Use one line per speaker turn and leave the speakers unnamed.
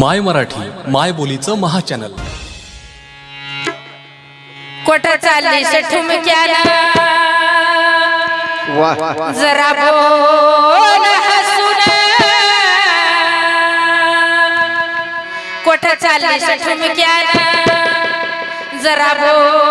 माय मराठी माय बोलीचं महाचॅनल.
कोट चालली ठुमक्याला? जरा बोल हसून. कोट चालली ठुमक्याला? जरा बोल